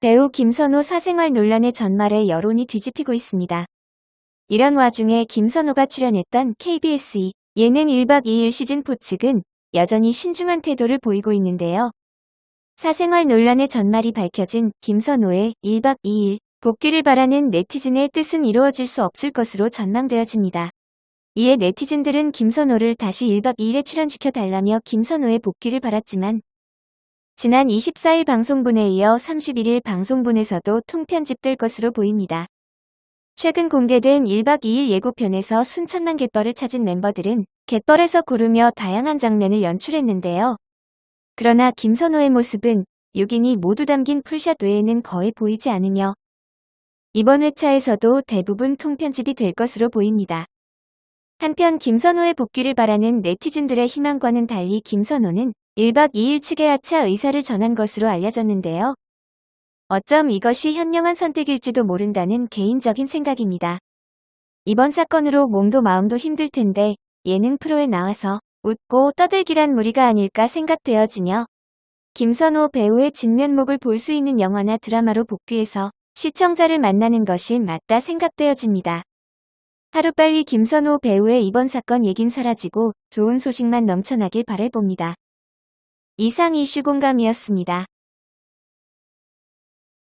배우 김선호 사생활 논란의 전말에 여론이 뒤집히고 있습니다. 이런 와중에 김선호가 출연했던 KBS 2 예능 1박 2일 시즌4 측은 여전히 신중한 태도를 보이고 있는데요. 사생활 논란의 전말이 밝혀진 김선호의 1박 2일 복귀를 바라는 네티즌의 뜻은 이루어질 수 없을 것으로 전망되어집니다. 이에 네티즌들은 김선호를 다시 1박 2일에 출연시켜 달라며 김선호의 복귀를 바랐지만 지난 24일 방송분에 이어 31일 방송분에서도 통편집 될 것으로 보입니다. 최근 공개된 1박 2일 예고편에서 순천만 갯벌을 찾은 멤버들은 갯벌에서 구르며 다양한 장면을 연출했는데요. 그러나 김선호의 모습은 6인이 모두 담긴 풀샷 외에는 거의 보이지 않으며 이번 회차에서도 대부분 통편집이 될 것으로 보입니다. 한편 김선호의 복귀를 바라는 네티즌들의 희망과는 달리 김선호는 1박 2일 측에 하차 의사를 전한 것으로 알려졌는데요. 어쩜 이것이 현명한 선택일지도 모른다는 개인적인 생각입니다. 이번 사건으로 몸도 마음도 힘들 텐데 예능 프로에 나와서 웃고 떠들기란 무리가 아닐까 생각되어지며 김선호 배우의 진면목을 볼 수 있는 영화나 드라마로 복귀해서 시청자를 만나는 것이 맞다 생각되어집니다. 하루빨리 김선호 배우의 이번 사건 얘긴 사라지고 좋은 소식만 넘쳐나길 바래봅니다. 이상 이슈 공감이었습니다.